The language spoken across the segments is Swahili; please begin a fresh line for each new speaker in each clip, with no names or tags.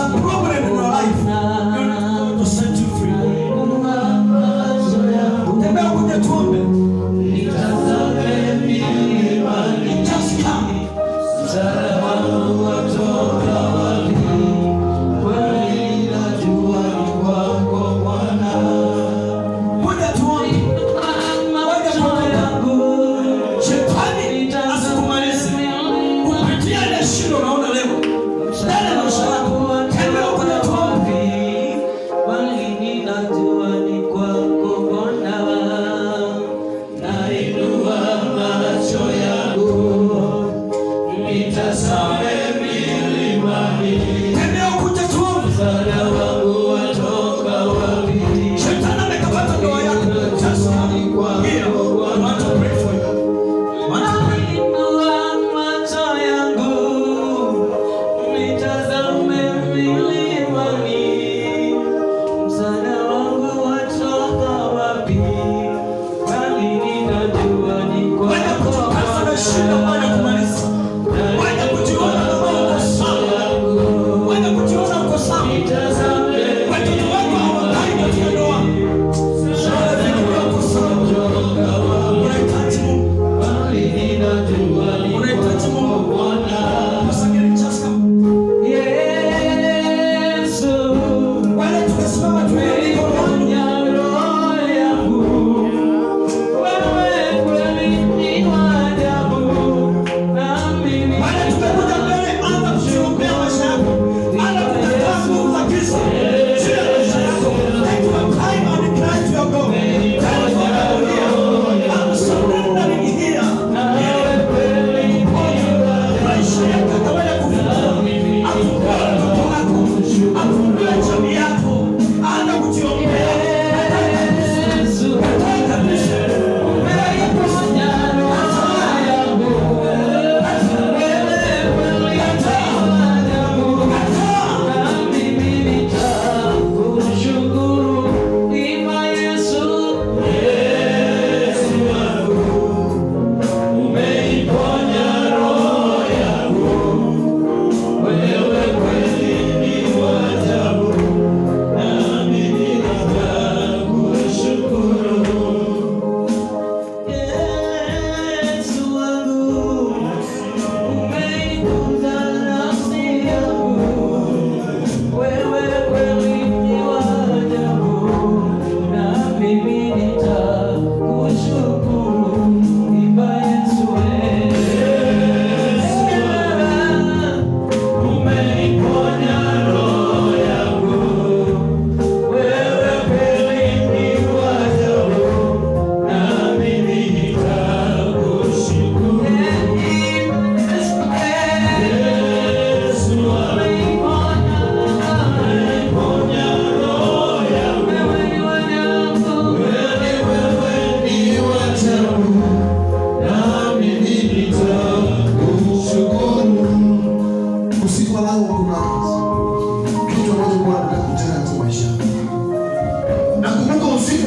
something wrong with it. Hallelujah.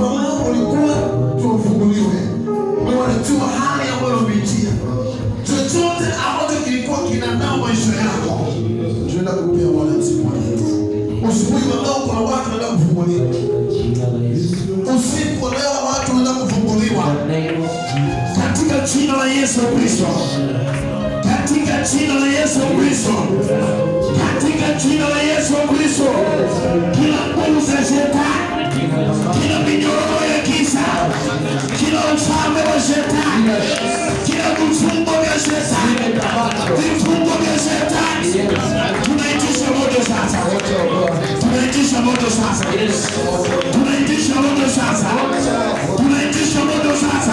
Nakumbuka usiku ulikuwa tuufunguliwe. Wewe unajua hali ambayo unapitia. Chochote ambacho kilikuwa kinanao maisha yako. Tunaenda kupea Bwana usiku wa leo. Usiku wa leo kuna watu wanaenda kufunguliwa. Usiku wa leo watu wanaenda kufunguliwa. Katika jina la Yesu Kristo. Katika jina la Yesu Kristo. Katika jina la Yesu Kristo. Kila nguvu za shetani, kila minyororo ya giza, kila ufalme wa shetani, kila vifungo vya shetani, vifungo vya shetani, tunaitisha moto sasa, tunaitisha moto sasa, tunaitisha moto sasa, tunaitisha moto sasa,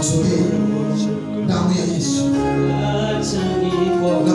Tunaenda kuachilia damu ya Yesu, na